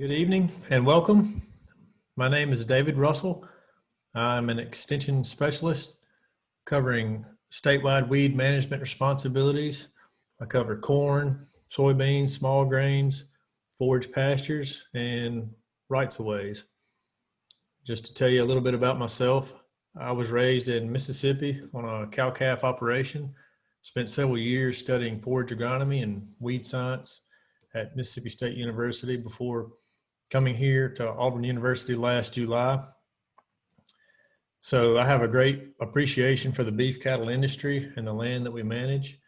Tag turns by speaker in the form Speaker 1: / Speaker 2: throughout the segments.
Speaker 1: Good evening and welcome. My name is David Russell. I'm an extension specialist covering statewide weed management responsibilities. I cover corn, soybeans, small grains, forage pastures, and rights of ways. Just to tell you a little bit about myself, I was raised in Mississippi on a cow-calf operation, spent several years studying forage agronomy and weed science at Mississippi State University before coming here to Auburn University last July. So I have a great appreciation for the beef cattle industry and the land that we manage.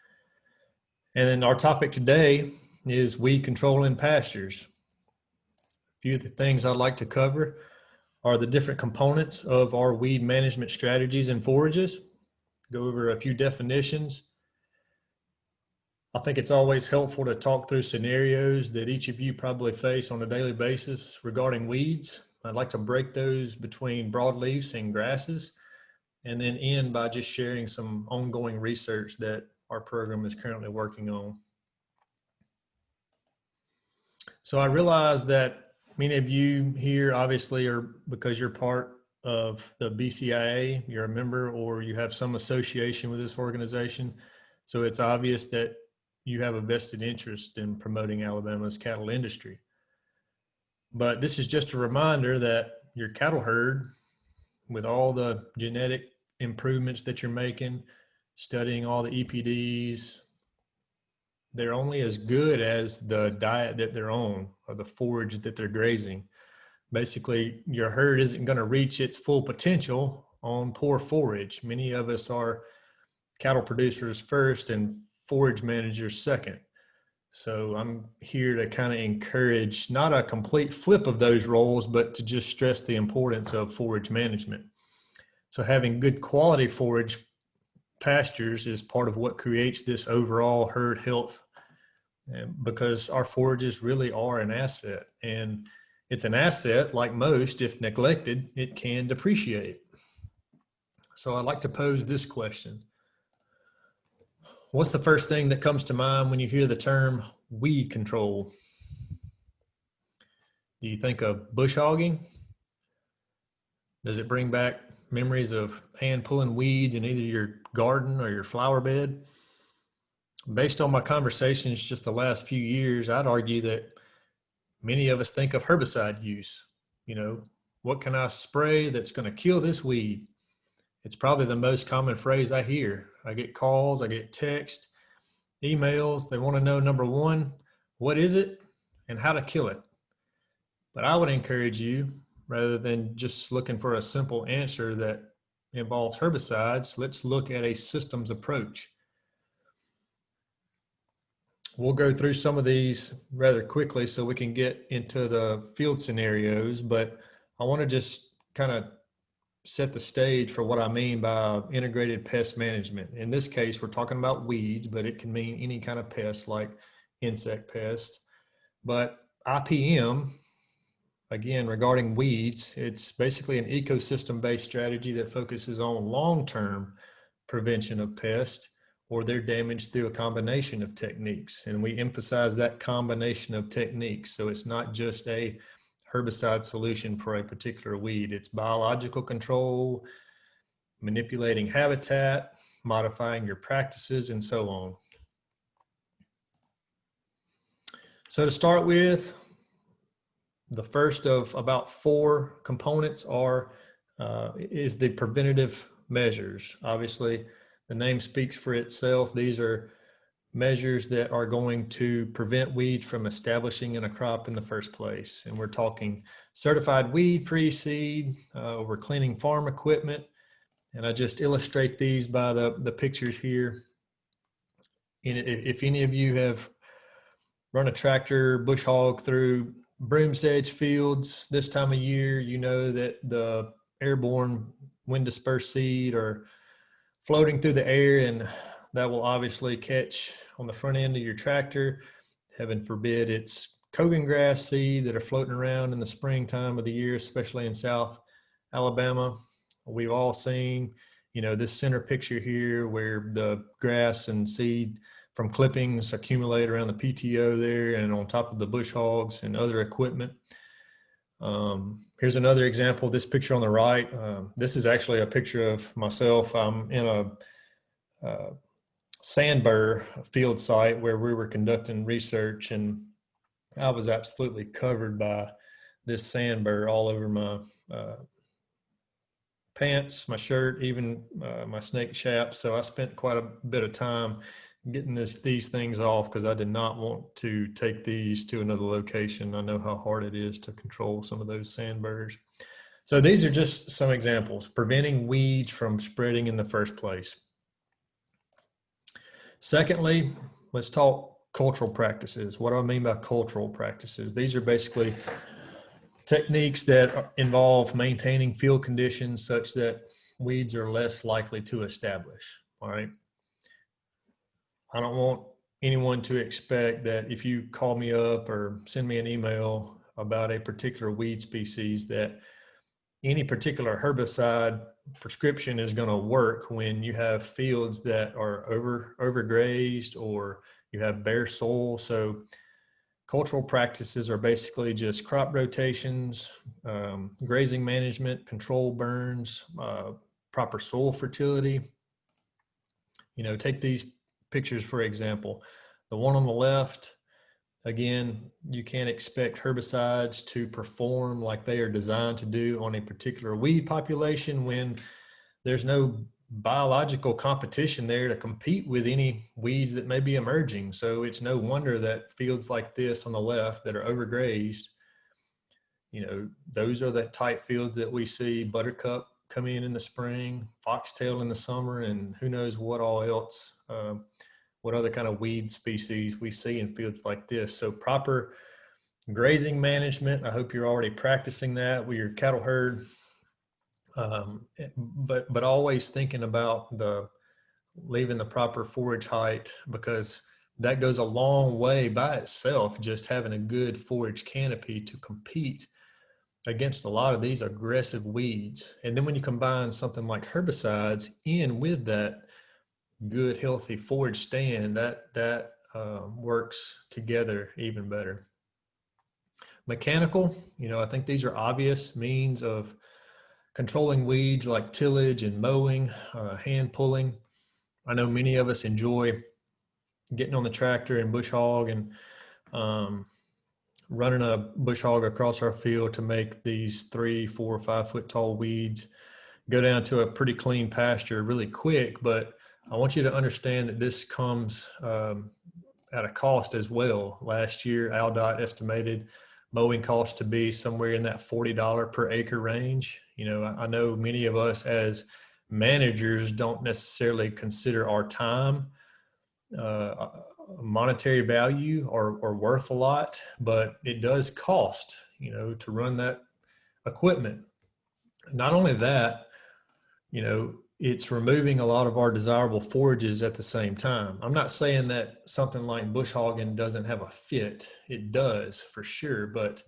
Speaker 1: And then our topic today is weed control in pastures. A few of the things I'd like to cover are the different components of our weed management strategies and forages, go over a few definitions, I think it's always helpful to talk through scenarios that each of you probably face on a daily basis regarding weeds. I'd like to break those between broadleafs and grasses and then end by just sharing some ongoing research that our program is currently working on. So I realize that many of you here obviously are because you're part of the BCIA, you're a member or you have some association with this organization. So it's obvious that you have a vested interest in promoting Alabama's cattle industry. But this is just a reminder that your cattle herd, with all the genetic improvements that you're making, studying all the EPDs, they're only as good as the diet that they're on or the forage that they're grazing. Basically, your herd isn't going to reach its full potential on poor forage. Many of us are cattle producers first and forage manager second. So I'm here to kind of encourage not a complete flip of those roles, but to just stress the importance of forage management. So having good quality forage pastures is part of what creates this overall herd health eh, because our forages really are an asset and it's an asset like most if neglected it can depreciate so i'd like to pose this question What's the first thing that comes to mind when you hear the term weed control? Do you think of bush hogging? Does it bring back memories of hand pulling weeds in either your garden or your flower bed? Based on my conversations just the last few years, I'd argue that many of us think of herbicide use. You know, what can I spray that's going to kill this weed? It's probably the most common phrase I hear. I get calls, I get text, emails. They want to know number one, what is it and how to kill it. But I would encourage you, rather than just looking for a simple answer that involves herbicides, let's look at a systems approach. We'll go through some of these rather quickly so we can get into the field scenarios, but I want to just kind of set the stage for what I mean by integrated pest management. In this case, we're talking about weeds, but it can mean any kind of pest like insect pest. But IPM, again, regarding weeds, it's basically an ecosystem-based strategy that focuses on long-term prevention of pests or their damage through a combination of techniques. And we emphasize that combination of techniques. So it's not just a herbicide solution for a particular weed. It's biological control, manipulating habitat, modifying your practices, and so on. So to start with, the first of about four components are uh, is the preventative measures. Obviously, the name speaks for itself. These are measures that are going to prevent weeds from establishing in a crop in the first place. And we're talking certified weed-free seed, uh, we're cleaning farm equipment, and I just illustrate these by the, the pictures here. And if any of you have run a tractor bush hog through broom sedge fields this time of year, you know that the airborne wind dispersed seed are floating through the air and that will obviously catch on the front end of your tractor. Heaven forbid it's cogon grass seed that are floating around in the springtime of the year, especially in South Alabama. We've all seen, you know, this center picture here where the grass and seed from clippings accumulate around the PTO there and on top of the bush hogs and other equipment. Um, here's another example. This picture on the right. Um, this is actually a picture of myself. I'm in a uh, sand burr field site where we were conducting research, and I was absolutely covered by this sand burr all over my uh, pants, my shirt, even uh, my snake shaft. So I spent quite a bit of time getting this these things off because I did not want to take these to another location. I know how hard it is to control some of those sandburrs. So these are just some examples, preventing weeds from spreading in the first place. Secondly, let's talk cultural practices. What do I mean by cultural practices? These are basically techniques that involve maintaining field conditions such that weeds are less likely to establish. All right. I don't want anyone to expect that if you call me up or send me an email about a particular weed species that any particular herbicide prescription is going to work when you have fields that are over overgrazed or you have bare soil. So cultural practices are basically just crop rotations, um, grazing management, control burns, uh, proper soil fertility. You know, take these pictures, for example, the one on the left, again, you can't expect herbicides to perform like they are designed to do on a particular weed population when there's no biological competition there to compete with any weeds that may be emerging. So it's no wonder that fields like this on the left that are overgrazed, you know, those are the type fields that we see buttercup come in in the spring, foxtail in the summer, and who knows what all else uh, what other kind of weed species we see in fields like this. So proper grazing management, I hope you're already practicing that with your cattle herd. Um, but, but always thinking about the leaving the proper forage height because that goes a long way by itself, just having a good forage canopy to compete against a lot of these aggressive weeds. And then when you combine something like herbicides in with that, good, healthy forage stand, that, that uh, works together even better. Mechanical, you know, I think these are obvious means of controlling weeds like tillage and mowing, uh, hand pulling. I know many of us enjoy getting on the tractor and bush hog and um, running a bush hog across our field to make these three, four, five foot tall weeds go down to a pretty clean pasture really quick. But I want you to understand that this comes um, at a cost as well. Last year, ALDOT estimated mowing cost to be somewhere in that $40 per acre range. You know, I, I know many of us as managers don't necessarily consider our time uh, monetary value or, or worth a lot, but it does cost, you know, to run that equipment. Not only that, you know, it's removing a lot of our desirable forages at the same time. I'm not saying that something like bush hogging doesn't have a fit. It does for sure, but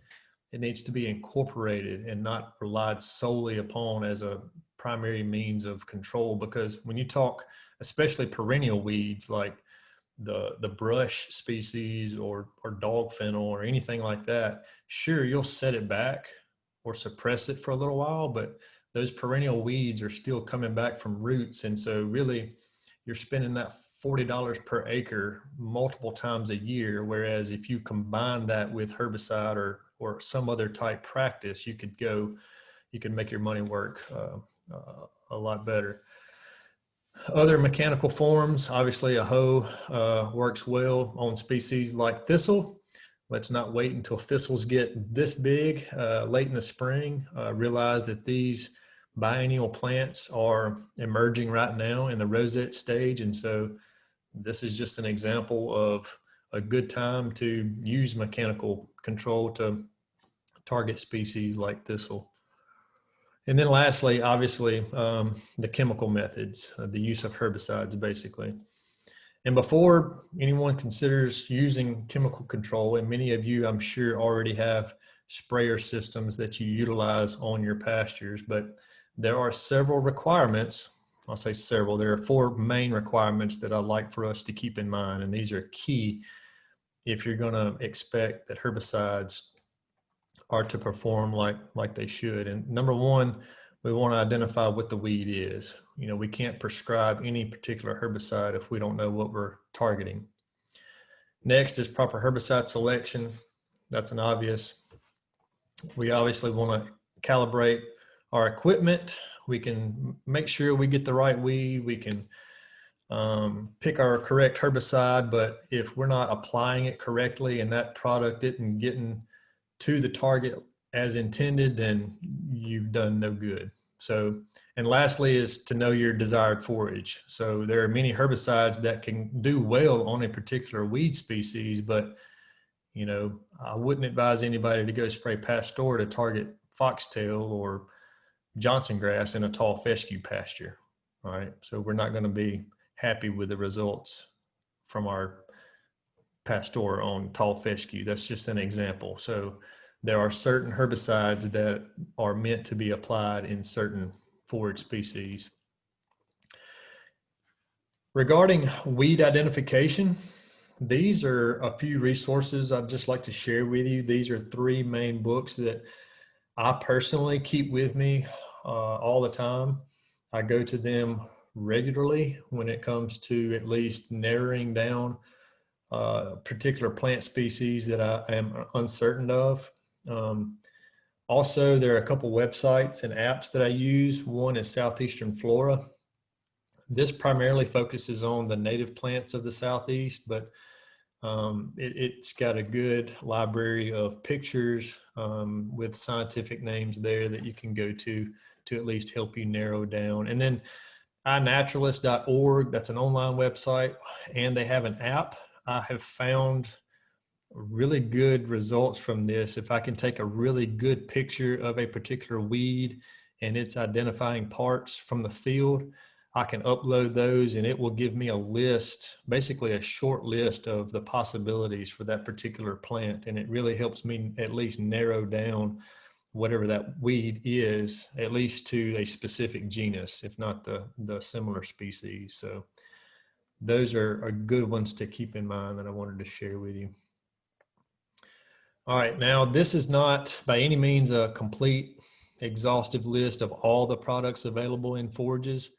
Speaker 1: it needs to be incorporated and not relied solely upon as a primary means of control. Because when you talk, especially perennial weeds like the the brush species or or dog fennel or anything like that, sure you'll set it back or suppress it for a little while, but those perennial weeds are still coming back from roots. And so really you're spending that $40 per acre multiple times a year. Whereas if you combine that with herbicide or, or some other type practice, you could go, you could make your money work uh, uh, a lot better. Other mechanical forms, obviously a hoe uh, works well on species like thistle. Let's not wait until thistles get this big uh, late in the spring. Uh, realize that these biennial plants are emerging right now in the rosette stage. And so this is just an example of a good time to use mechanical control to target species like thistle. And then lastly, obviously, um, the chemical methods, uh, the use of herbicides basically. And before anyone considers using chemical control, and many of you I'm sure already have sprayer systems that you utilize on your pastures, but there are several requirements. I'll say several. There are four main requirements that I like for us to keep in mind, and these are key if you're going to expect that herbicides are to perform like like they should. And number one, we want to identify what the weed is. You know, we can't prescribe any particular herbicide if we don't know what we're targeting. Next is proper herbicide selection. That's an obvious. We obviously want to calibrate our equipment. We can make sure we get the right weed. We can um, pick our correct herbicide, but if we're not applying it correctly and that product isn't getting to the target as intended, then you've done no good. So, and lastly is to know your desired forage. So there are many herbicides that can do well on a particular weed species, but you know, I wouldn't advise anybody to go spray Pastora to target foxtail or Johnson grass in a tall fescue pasture. All right. So we're not going to be happy with the results from our Pastora on tall fescue. That's just an example. So there are certain herbicides that are meant to be applied in certain forage species. Regarding weed identification, these are a few resources I'd just like to share with you. These are three main books that I personally keep with me uh, all the time. I go to them regularly when it comes to at least narrowing down uh, particular plant species that I am uncertain of. Um, also, there are a couple websites and apps that I use. One is Southeastern Flora. This primarily focuses on the native plants of the Southeast, but um, it, has got a good library of pictures um, with scientific names there that you can go to to at least help you narrow down. And then inaturalist.org, that's an online website, and they have an app. I have found really good results from this. If I can take a really good picture of a particular weed and its identifying parts from the field, I can upload those and it will give me a list, basically a short list of the possibilities for that particular plant. And it really helps me at least narrow down whatever that weed is, at least to a specific genus, if not the, the similar species. So those are, are good ones to keep in mind that I wanted to share with you. All right, now this is not by any means a complete exhaustive list of all the products available in forages,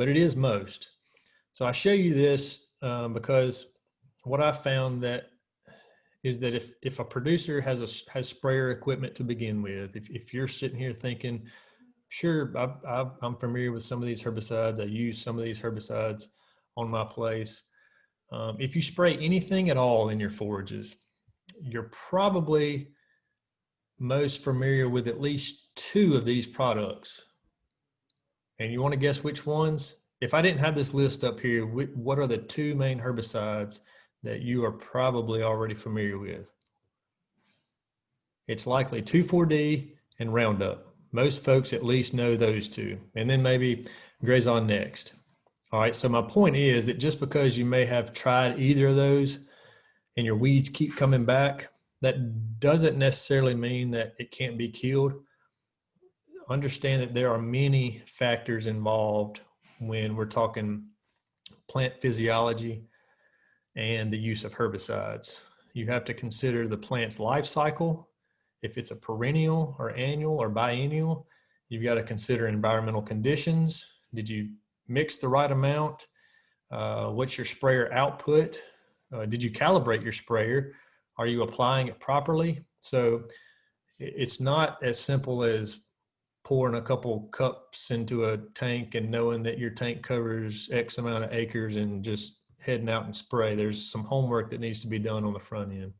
Speaker 1: but it is most. So I show you this um, because what I found that is that if if a producer has a has sprayer equipment to begin with, if if you're sitting here thinking, sure, I, I, I'm familiar with some of these herbicides, I use some of these herbicides on my place. Um, if you spray anything at all in your forages, you're probably most familiar with at least two of these products. And you want to guess which ones? If I didn't have this list up here, what are the two main herbicides that you are probably already familiar with. It's likely 2,4-D and Roundup. Most folks at least know those two. And then maybe Grazon next. All right, so my point is that just because you may have tried either of those and your weeds keep coming back, that doesn't necessarily mean that it can't be killed. Understand that there are many factors involved when we're talking plant physiology and the use of herbicides. You have to consider the plant's life cycle. If it's a perennial or annual or biennial, you've got to consider environmental conditions. Did you mix the right amount? Uh, what's your sprayer output? Uh, did you calibrate your sprayer? Are you applying it properly? So it's not as simple as pouring a couple cups into a tank and knowing that your tank covers X amount of acres and just heading out and spray. There's some homework that needs to be done on the front end.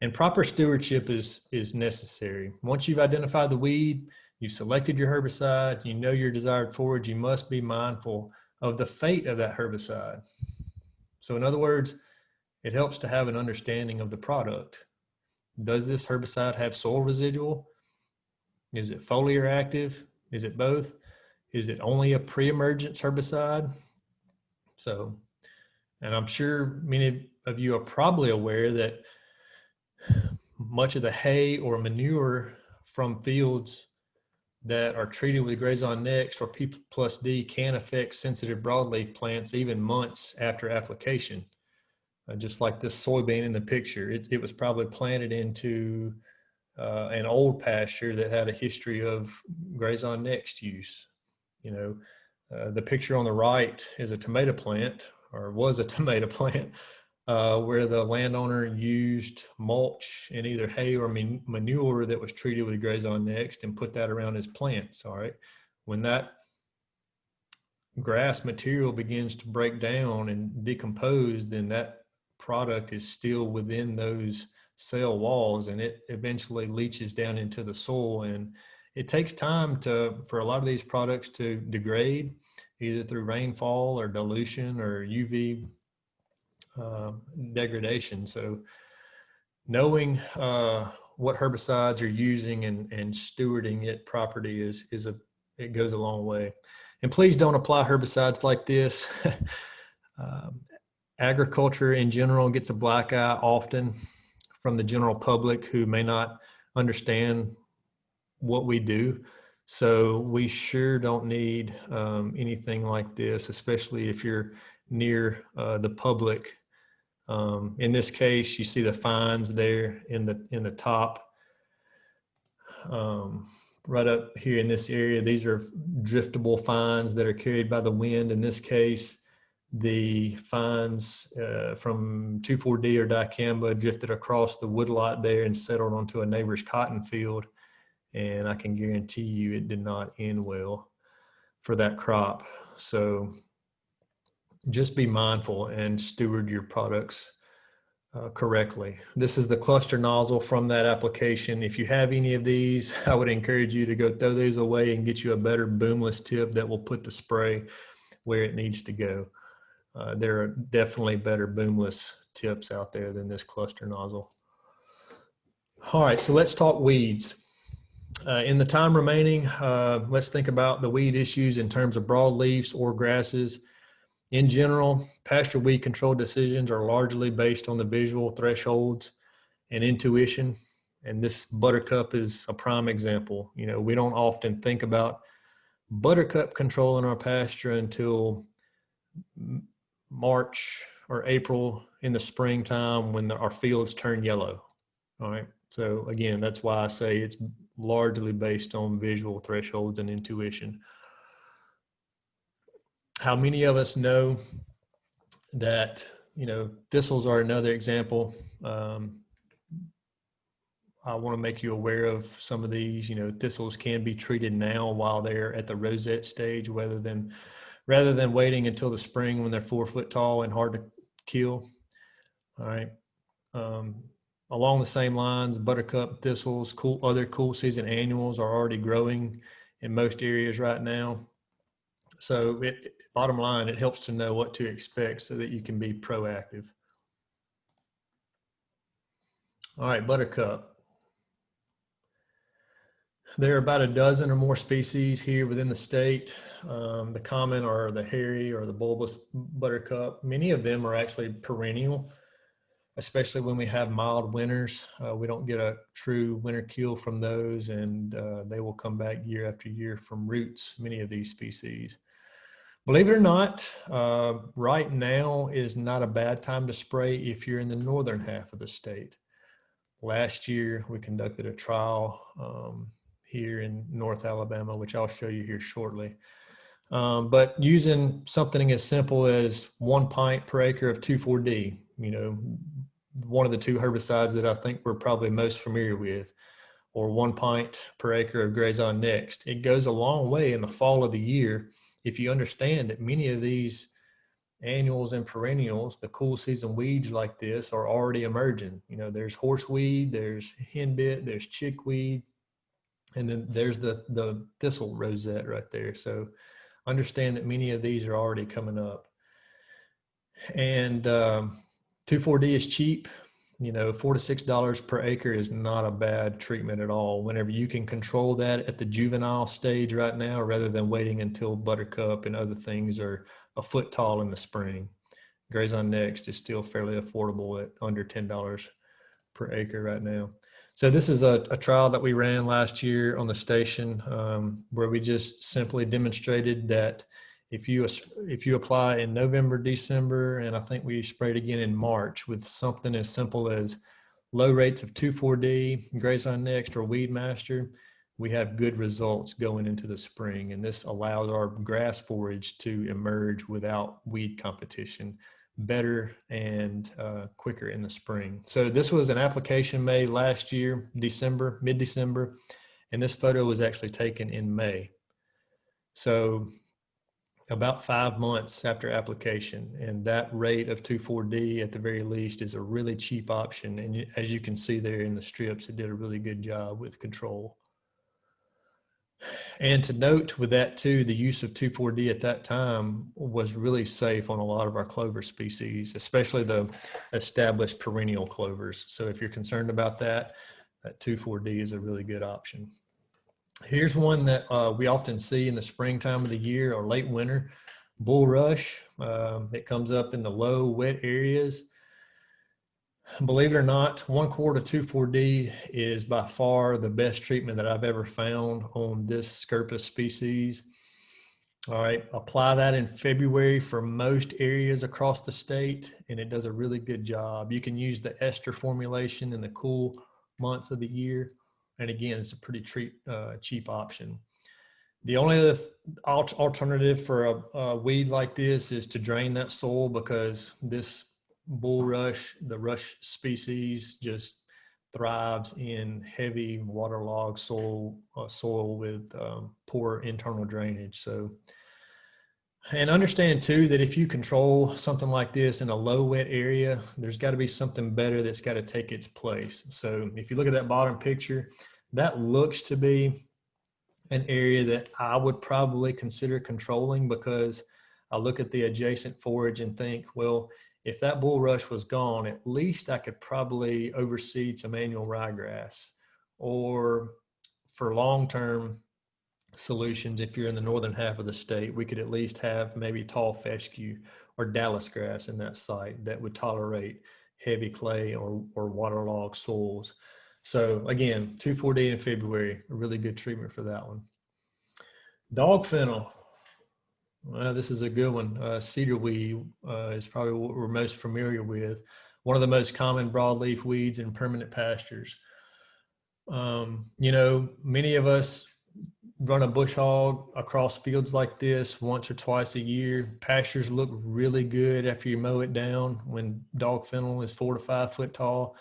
Speaker 1: And proper stewardship is, is necessary. Once you've identified the weed, you've selected your herbicide, you know your desired forage, you must be mindful of the fate of that herbicide. So in other words, it helps to have an understanding of the product. Does this herbicide have soil residual? Is it foliar active? Is it both? Is it only a pre-emergence herbicide? So and I'm sure many of you are probably aware that much of the hay or manure from fields that are treated with Grazon Next or P plus D can affect sensitive broadleaf plants even months after application. Uh, just like this soybean in the picture, it, it was probably planted into uh, an old pasture that had a history of grazon next use. You know, uh, the picture on the right is a tomato plant or was a tomato plant uh, where the landowner used mulch and either hay or manure that was treated with grazon next and put that around his plants. All right. When that grass material begins to break down and decompose, then that product is still within those cell walls and it eventually leaches down into the soil and it takes time to for a lot of these products to degrade either through rainfall or dilution or uv uh, degradation. So knowing uh, what herbicides you're using and, and stewarding it properly is is a it goes a long way. And please don't apply herbicides like this. Um, agriculture in general gets a black eye often from the general public who may not understand what we do. So we sure don't need um, anything like this, especially if you're near uh, the public. Um, in this case, you see the fines there in the in the top. Um, right up here in this area, these are driftable fines that are carried by the wind. In this case, the fines uh, from 2,4-D or dicamba drifted across the woodlot there and settled onto a neighbor's cotton field. And I can guarantee you it did not end well for that crop. So just be mindful and steward your products uh, correctly. This is the cluster nozzle from that application. If you have any of these, I would encourage you to go throw these away and get you a better boomless tip that will put the spray where it needs to go uh, there are definitely better boomless tips out there than this cluster nozzle. All right, so let's talk weeds. Uh, in the time remaining, uh, let's think about the weed issues in terms of broadleafs or grasses. In general, pasture weed control decisions are largely based on the visual thresholds and intuition. And this buttercup is a prime example. You know, we don't often think about buttercup control in our pasture until March or April in the springtime when the, our fields turn yellow. All right. So again, that's why I say it's largely based on visual thresholds and intuition. How many of us know that, you know, thistles are another example. Um, I want to make you aware of some of these, you know, thistles can be treated now while they're at the rosette stage rather than rather than waiting until the spring when they're four foot tall and hard to kill. All right. Um, along the same lines, buttercup thistles, cool, other cool season annuals are already growing in most areas right now. So it, bottom line, it helps to know what to expect so that you can be proactive. All right, buttercup. There are about a dozen or more species here within the state. Um, the common are the hairy or the bulbous buttercup. Many of them are actually perennial, especially when we have mild winters. Uh, we don't get a true winter kill from those and uh, they will come back year after year from roots, many of these species. Believe it or not, uh, right now is not a bad time to spray if you're in the northern half of the state. Last year, we conducted a trial um, here in North Alabama, which I'll show you here shortly. Um, but using something as simple as one pint per acre of 2,4-D, you know, one of the two herbicides that I think we're probably most familiar with, or one pint per acre of Grazon Next, it goes a long way in the fall of the year if you understand that many of these annuals and perennials, the cool season weeds like this are already emerging. You know, there's horseweed, there's henbit, there's chickweed, and then there's the, the thistle rosette right there. So understand that many of these are already coming up. And um, 2,4-D is cheap. You know, four to six dollars per acre is not a bad treatment at all. Whenever you can control that at the juvenile stage right now, rather than waiting until buttercup and other things are a foot tall in the spring. Grazon Next is still fairly affordable at under ten dollars per acre right now. So this is a, a, trial that we ran last year on the station um, where we just simply demonstrated that if you if you apply in November, December, and I think we sprayed again in March with something as simple as low rates of 2,4-D, Grazon Next, or Weed Master, we have good results going into the spring. And this allows our grass forage to emerge without weed competition better and uh, quicker in the spring. So this was an application made last year, December, mid-December, and this photo was actually taken in May. So about five months after application and that rate of 2,4-D at the very least is a really cheap option. And as you can see there in the strips, it did a really good job with control. And to note with that too, the use of 2,4-D at that time was really safe on a lot of our clover species, especially the established perennial clovers. So if you're concerned about that, that 2,4-D is a really good option. Here's one that uh, we often see in the springtime of the year or late winter, bulrush. Um, it comes up in the low wet areas. Believe it or not, one quart of 2,4-D is by far the best treatment that I've ever found on this Scirpus species. All right, apply that in February for most areas across the state, and it does a really good job. You can use the ester formulation in the cool months of the year. And again, it's a pretty treat, uh, cheap option. The only alternative for a, a weed like this is to drain that soil because this bulrush, the rush species, just thrives in heavy waterlogged soil, uh, soil with um, poor internal drainage. So, and understand too that if you control something like this in a low wet area, there's got to be something better that's got to take its place. So, if you look at that bottom picture, that looks to be an area that I would probably consider controlling because I look at the adjacent forage and think, well, if that bulrush was gone, at least I could probably overseed some annual ryegrass. Or for long-term solutions, if you're in the northern half of the state, we could at least have maybe tall fescue or Dallas grass in that site that would tolerate heavy clay or, or waterlogged soils. So again, 2,4-D in February, a really good treatment for that one. Dog fennel, well, this is a good one. Uh, cedar weed uh, is probably what we're most familiar with. One of the most common broadleaf weeds in permanent pastures. Um, you know, many of us run a bush hog across fields like this once or twice a year. Pastures look really good after you mow it down when dog fennel is four to five foot tall.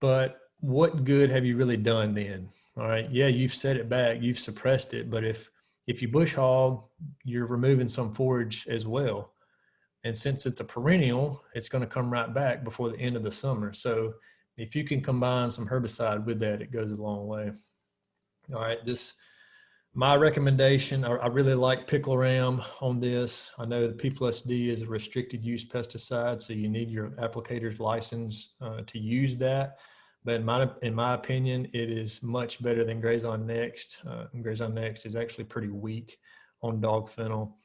Speaker 1: But what good have you really done then? All right. Yeah, you've set it back, you've suppressed it, but if if you bush hog, you're removing some forage as well. And since it's a perennial, it's going to come right back before the end of the summer. So if you can combine some herbicide with that, it goes a long way. All right, this, my recommendation, I, I really like picloram on this. I know the P plus D is a restricted use pesticide, so you need your applicator's license uh, to use that. But in my, in my opinion, it is much better than Grazon Next. Uh, Grazon Next is actually pretty weak on dog fennel.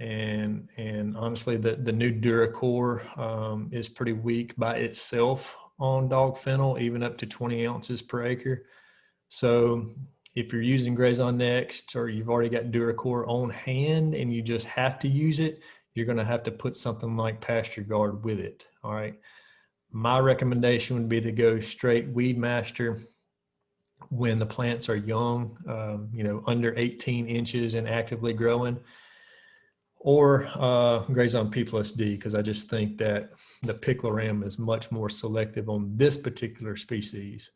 Speaker 1: And, and honestly, the, the new DuraCor um, is pretty weak by itself on dog fennel, even up to 20 ounces per acre. So if you're using Grazon Next or you've already got DuraCor on hand and you just have to use it, you're going to have to put something like PastureGard with it. All right my recommendation would be to go straight weed master when the plants are young, um, you know, under 18 inches and actively growing, or uh, Grazon P plus D, because I just think that the picloram is much more selective on this particular species.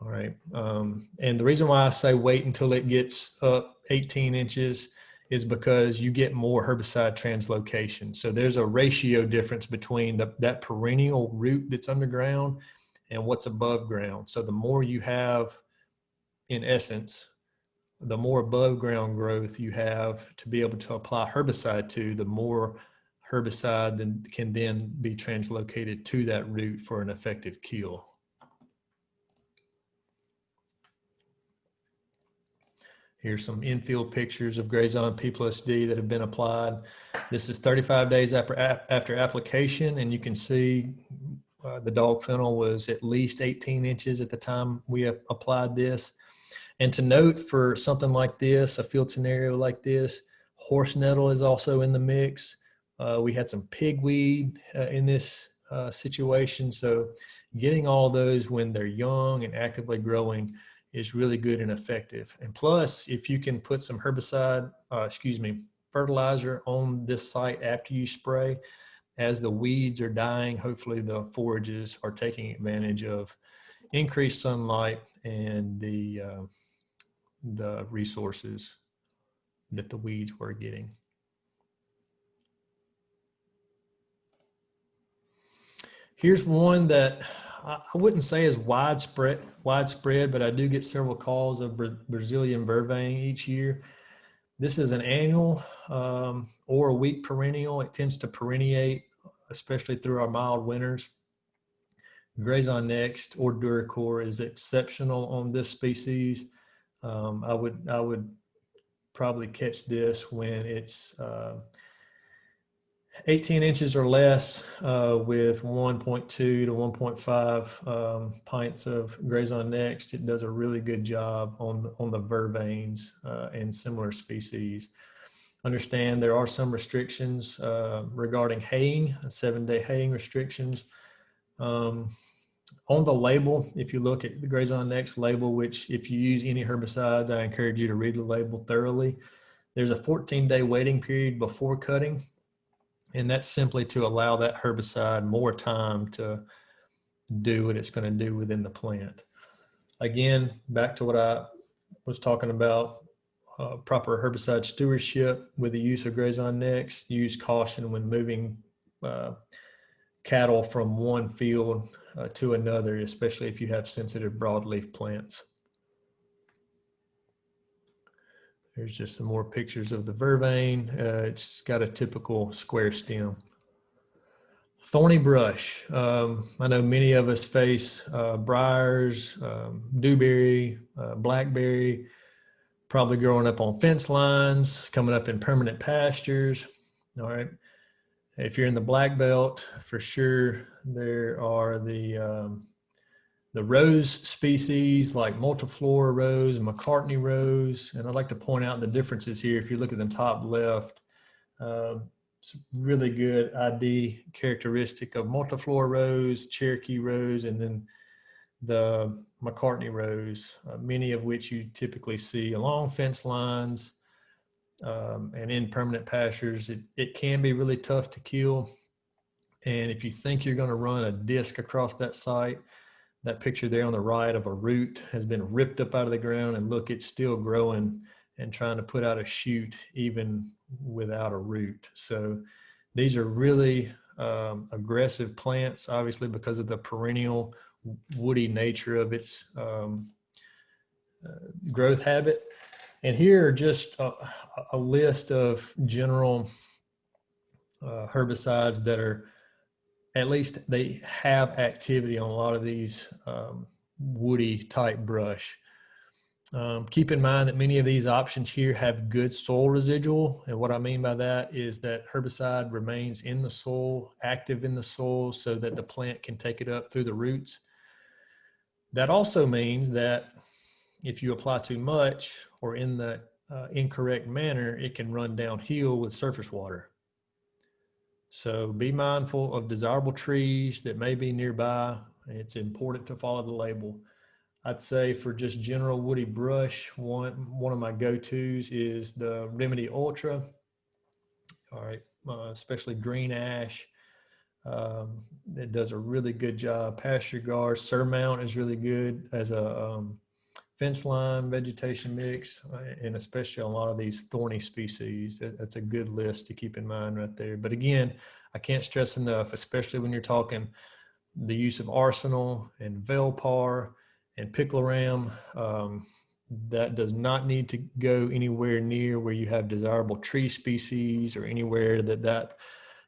Speaker 1: All right. Um, and the reason why I say wait until it gets up 18 inches is because you get more herbicide translocation. So there's a ratio difference between the, that perennial root that's underground and what's above ground. So the more you have, in essence, the more above ground growth you have to be able to apply herbicide to, the more herbicide then can then be translocated to that root for an effective kill. Here's some infield pictures of Grazon P plus D that have been applied. This is 35 days after, after application, and you can see uh, the dog fennel was at least 18 inches at the time we applied this. And to note for something like this, a field scenario like this, horse nettle is also in the mix. Uh, we had some pigweed uh, in this uh, situation. So getting all those when they're young and actively growing is really good and effective. And plus, if you can put some herbicide, uh, excuse me, fertilizer on this site after you spray, as the weeds are dying, hopefully the forages are taking advantage of increased sunlight and the, uh, the resources that the weeds were getting. Here's one that I wouldn't say is widespread, widespread, but I do get several calls of Brazilian vervain each year. This is an annual um, or a weak perennial. It tends to perenniate, especially through our mild winters. Grazon Next or DuraCor is exceptional on this species. Um, I would I would probably catch this when it's uh, 18 inches or less uh, with 1.2 to 1.5 um, pints of Grazon Next. It does a really good job on, on the vervains uh, and similar species. Understand there are some restrictions uh, regarding haying, seven day haying restrictions. Um, on the label, if you look at the Grazon Next label, which if you use any herbicides, I encourage you to read the label thoroughly. There's a 14 day waiting period before cutting and that's simply to allow that herbicide more time to do what it's going to do within the plant. Again, back to what I was talking about, uh, proper herbicide stewardship with the use of Grazon Next, use caution when moving uh, cattle from one field uh, to another, especially if you have sensitive broadleaf plants. There's just some more pictures of the vervain. Uh, it's got a typical square stem. Thorny brush. Um, I know many of us face uh, briars, um, dewberry, uh, blackberry, probably growing up on fence lines, coming up in permanent pastures. All right. If you're in the black belt, for sure, there are the um, the rose species like multiflora rose Macartney rose. And I'd like to point out the differences here. If you look at the top left, uh, it's really good ID characteristic of multiflora rose, Cherokee rose, and then the Macartney rose, uh, many of which you typically see along fence lines um, and in permanent pastures. It, it can be really tough to kill. And if you think you're gonna run a disc across that site, that picture there on the right of a root has been ripped up out of the ground and look, it's still growing and trying to put out a shoot even without a root. So these are really um, aggressive plants, obviously because of the perennial woody nature of its um, uh, growth habit. And here are just a, a list of general uh, herbicides that are at least they have activity on a lot of these um, woody type brush. Um, keep in mind that many of these options here have good soil residual. And what I mean by that is that herbicide remains in the soil, active in the soil so that the plant can take it up through the roots. That also means that if you apply too much or in the uh, incorrect manner, it can run downhill with surface water. So be mindful of desirable trees that may be nearby. It's important to follow the label. I'd say for just general woody brush, one, one of my go-tos is the Remedy Ultra. All right, uh, especially green ash. Um, it does a really good job. PastureGard, Surmount is really good as a um, fence line vegetation mix, uh, and especially a lot of these thorny species. That, that's a good list to keep in mind right there. But again, I can't stress enough, especially when you're talking the use of Arsenal and Velpar and Picloram. Um, that does not need to go anywhere near where you have desirable tree species or anywhere that that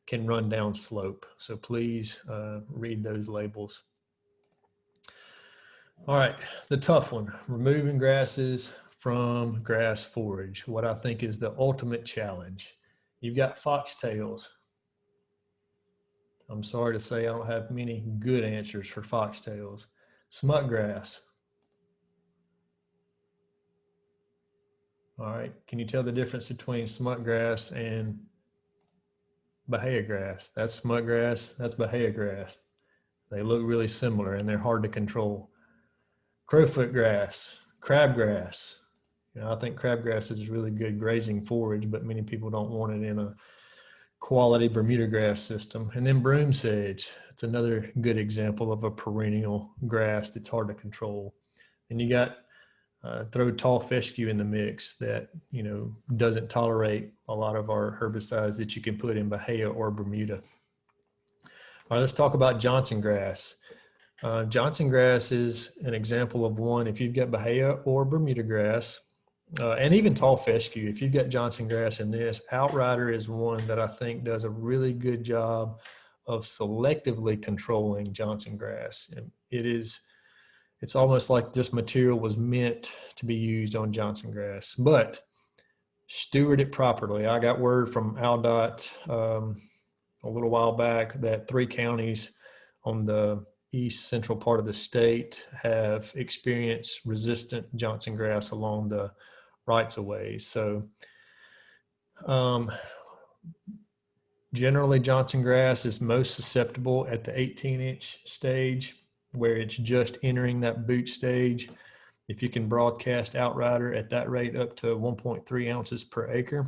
Speaker 1: can run down slope. So please uh, read those labels. All right, the tough one, removing grasses from grass forage, what I think is the ultimate challenge. You've got foxtails. I'm sorry to say I don't have many good answers for foxtails. Smut grass. All right, can you tell the difference between smut grass and Bahia grass. That's smut grass. That's Bahia grass. They look really similar and they're hard to control. Crowfoot grass, crabgrass. You know, I think crabgrass is really good grazing forage, but many people don't want it in a quality Bermuda grass system. And then broom sedge. It's another good example of a perennial grass that's hard to control. And you got uh, throw tall fescue in the mix that you know doesn't tolerate a lot of our herbicides that you can put in Bahia or Bermuda. All right, let's talk about Johnson grass. Uh, Johnson grass is an example of one. If you've got Bahia or Bermuda grass, uh, and even tall fescue, if you've got Johnson grass in this, Outrider is one that I think does a really good job of selectively controlling Johnson grass. It is it's almost like this material was meant to be used on Johnson grass, but steward it properly. I got word from ALDOT um, a little while back that three counties on the east central part of the state have experienced resistant Johnson grass along the rights of ways. So um, generally Johnson grass is most susceptible at the 18 inch stage where it's just entering that boot stage. If you can broadcast Outrider at that rate up to 1.3 ounces per acre,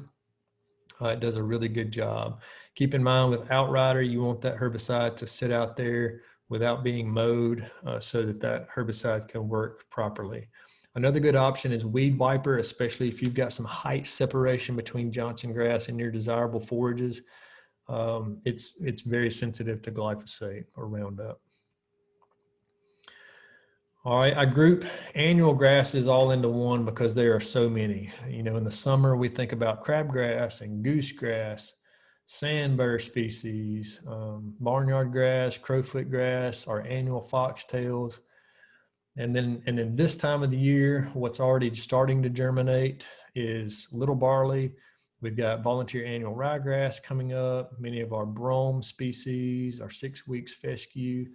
Speaker 1: uh, it does a really good job. Keep in mind with Outrider, you want that herbicide to sit out there without being mowed uh, so that that herbicide can work properly. Another good option is Weed Wiper, especially if you've got some height separation between Johnson grass and your desirable forages. Um, it's, it's very sensitive to glyphosate or Roundup. All right, I group annual grasses all into one because there are so many. You know, in the summer we think about crabgrass and goosegrass, sandbur species, um, barnyard grass, crowfoot grass, our annual foxtails. And then, and then this time of the year, what's already starting to germinate is little barley. We've got volunteer annual ryegrass coming up, many of our brome species, our six weeks fescue.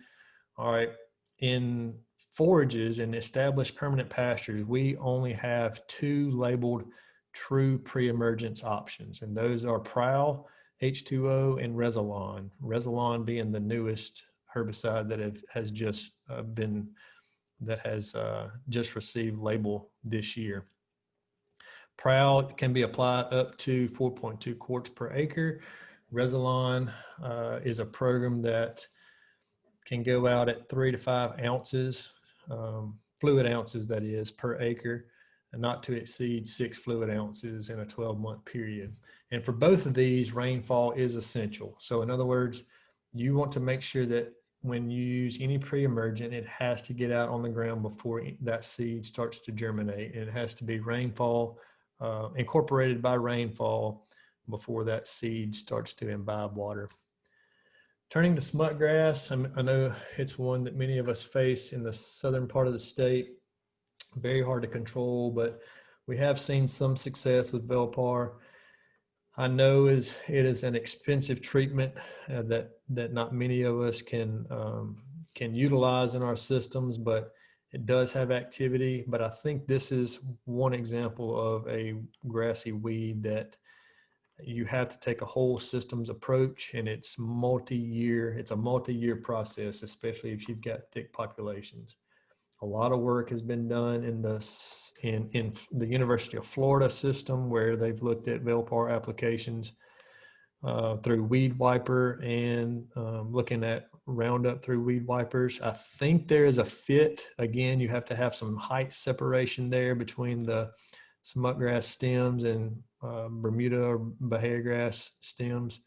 Speaker 1: All right, in forages and established permanent pastures, we only have two labeled true pre-emergence options, and those are Prowl, H2O, and Rezilon. Rezilon being the newest herbicide that have, has just uh, been, that has uh, just received label this year. Prowl can be applied up to 4.2 quarts per acre. Rezilon uh, is a program that can go out at three to five ounces um, fluid ounces that is per acre and not to exceed six fluid ounces in a 12 month period. And for both of these, rainfall is essential. So in other words, you want to make sure that when you use any pre-emergent, it has to get out on the ground before that seed starts to germinate. And it has to be rainfall, uh, incorporated by rainfall before that seed starts to imbibe water. Turning to smut grass, I know it's one that many of us face in the southern part of the state. Very hard to control, but we have seen some success with Velpar. I know is it is an expensive treatment uh, that that not many of us can um, can utilize in our systems, but it does have activity. But I think this is one example of a grassy weed that you have to take a whole systems approach and it's multi-year it's a multi-year process especially if you've got thick populations a lot of work has been done in the in in the university of florida system where they've looked at velpar applications uh, through weed wiper and um, looking at roundup through weed wipers i think there is a fit again you have to have some height separation there between the smutgrass stems and uh, Bermuda or Bahia grass stems.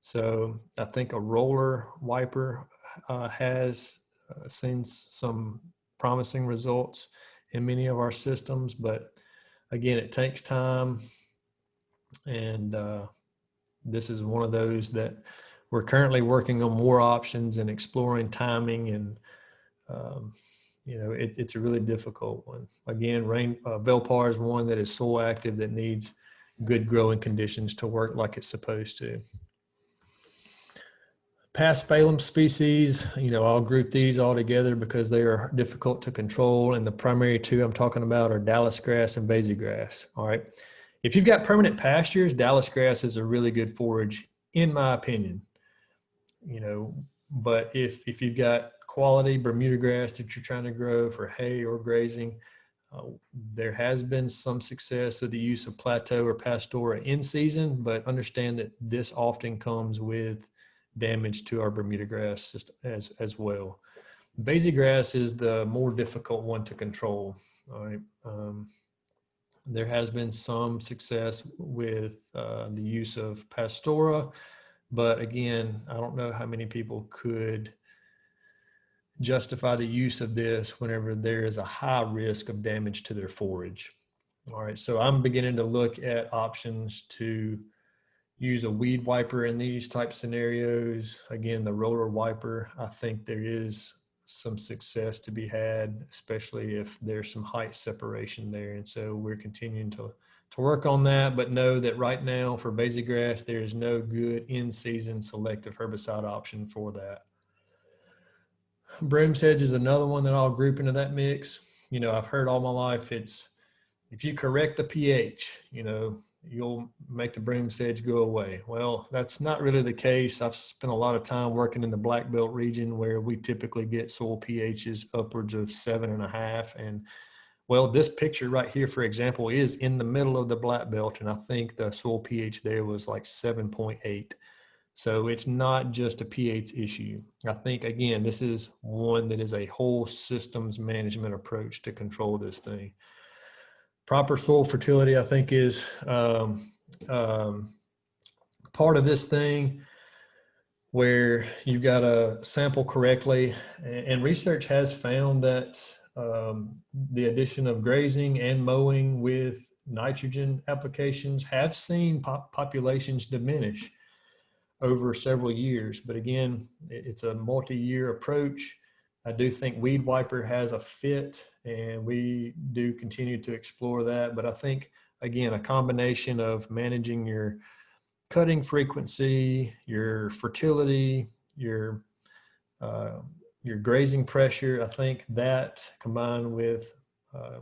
Speaker 1: So I think a roller wiper uh, has uh, seen some promising results in many of our systems, but again, it takes time. And uh, this is one of those that we're currently working on more options and exploring timing and um, you know, it, it's a really difficult one. Again, rain uh, Velpar is one that is soil active that needs good growing conditions to work like it's supposed to. Paspalum species, you know, I'll group these all together because they are difficult to control. And the primary two I'm talking about are Dallis grass and Vasey grass. All right. If you've got permanent pastures, Dallis grass is a really good forage in my opinion. You know, but if if you've got quality Bermuda grass that you're trying to grow for hay or grazing, uh, there has been some success with the use of plateau or pastora in season, but understand that this often comes with damage to our Bermuda grass as, as well. Vasey grass is the more difficult one to control. All right. Um, there has been some success with uh, the use of pastora, but again, I don't know how many people could justify the use of this whenever there is a high risk of damage to their forage. All right, so I'm beginning to look at options to use a weed wiper in these type scenarios. Again, the roller wiper, I think there is some success to be had, especially if there's some height separation there. And so we're continuing to, to work on that, but know that right now for Vasey grass, there is no good in-season selective herbicide option for that. Broom sedge is another one that I'll group into that mix. You know, I've heard all my life it's if you correct the pH, you know, you'll make the broom sedge go away. Well, that's not really the case. I've spent a lot of time working in the black belt region where we typically get soil pHs upwards of seven and a half. And well, this picture right here, for example, is in the middle of the black belt. And I think the soil pH there was like 7.8. So it's not just a pH issue. I think, again, this is one that is a whole systems management approach to control this thing. Proper soil fertility, I think, is um, um, part of this thing where you've got to sample correctly. And research has found that um, the addition of grazing and mowing with nitrogen applications have seen pop populations diminish over several years. But again, it's a multi-year approach. I do think Weed Wiper has a fit and we do continue to explore that. But I think, again, a combination of managing your cutting frequency, your fertility, your uh, your grazing pressure, I think that combined with uh,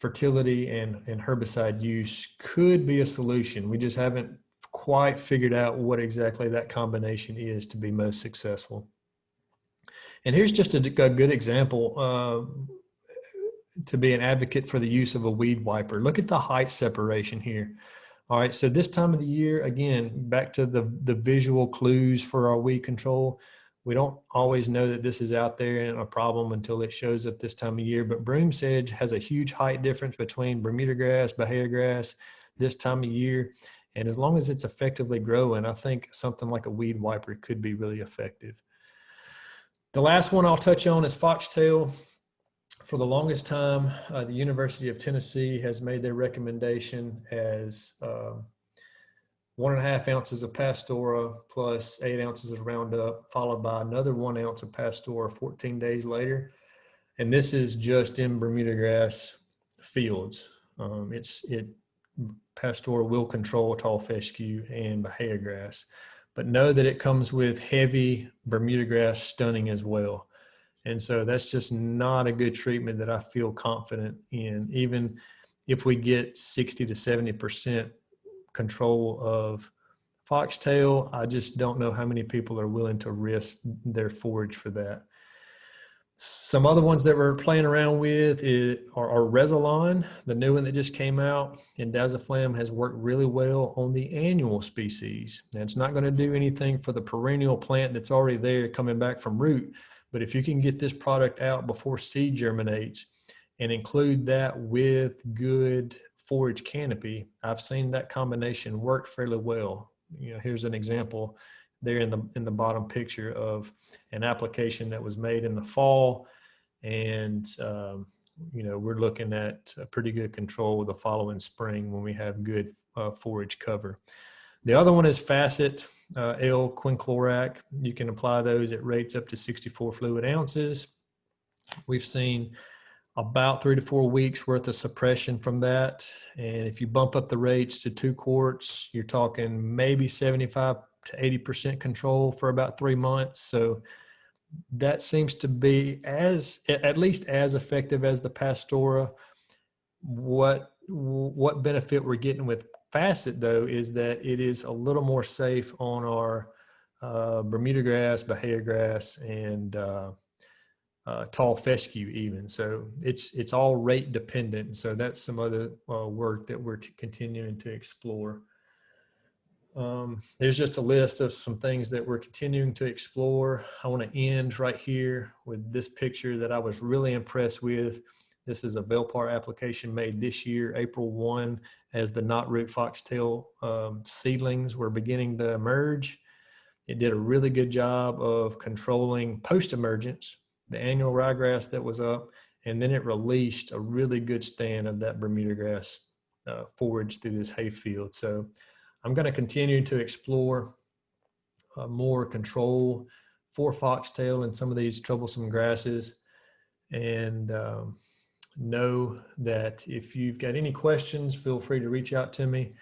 Speaker 1: fertility and, and herbicide use could be a solution. We just haven't quite figured out what exactly that combination is to be most successful. And here's just a, a good example uh, to be an advocate for the use of a weed wiper. Look at the height separation here. All right, so this time of the year, again, back to the, the visual clues for our weed control. We don't always know that this is out there and a problem until it shows up this time of year, but broom sedge has a huge height difference between Bermuda grass, Bahia grass this time of year. And as long as it's effectively growing, I think something like a weed wiper could be really effective. The last one I'll touch on is foxtail. For the longest time, uh, the University of Tennessee has made their recommendation as uh, one and a half ounces of Pastora plus eight ounces of Roundup, followed by another one ounce of Pastora 14 days later. And this is just in Bermuda grass fields. Um, it's it Pastora will control tall fescue and Bahia grass, but know that it comes with heavy Bermuda grass stunning as well. And so that's just not a good treatment that I feel confident in. Even if we get 60 to 70% control of foxtail, I just don't know how many people are willing to risk their forage for that. Some other ones that we're playing around with is, are, are Rezilon, the new one that just came out, and Dazaflam has worked really well on the annual species. Now, it's not going to do anything for the perennial plant that's already there coming back from root, but if you can get this product out before seed germinates and include that with good forage canopy, I've seen that combination work fairly well. You know, here's an example there in the in the bottom picture of an application that was made in the fall. And um, you know we're looking at a pretty good control the following spring when we have good uh, forage cover. The other one is facet uh, l quinclorac you can apply those at rates up to 64 fluid ounces. We've seen about three to four weeks worth of suppression from that. And if you bump up the rates to two quarts you're talking maybe 75 to 80% control for about three months. So that seems to be as, at least as effective as the Pastora. What, what benefit we're getting with facet though is that it is a little more safe on our uh, Bermuda grass, Bahia grass, and uh, uh, tall fescue even. So it's it's all rate dependent. So that's some other uh, work that we're continuing to explore. Um, there's just a list of some things that we're continuing to explore. I want to end right here with this picture that I was really impressed with. This is a Velpar application made this year, April 1, as the knotroot foxtail um, seedlings were beginning to emerge. It did a really good job of controlling post-emergence, the annual ryegrass that was up, and then it released a really good stand of that Bermuda grass uh, forage through this hay field. So I'm going to continue to explore uh, more control for foxtail and some of these troublesome grasses. And um, know that if you've got any questions, feel free to reach out to me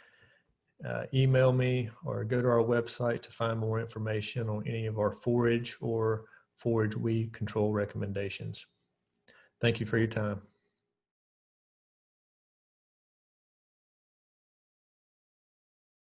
Speaker 1: uh, email me or go to our website to find more information on any of our forage or forage weed control recommendations. Thank you for your time.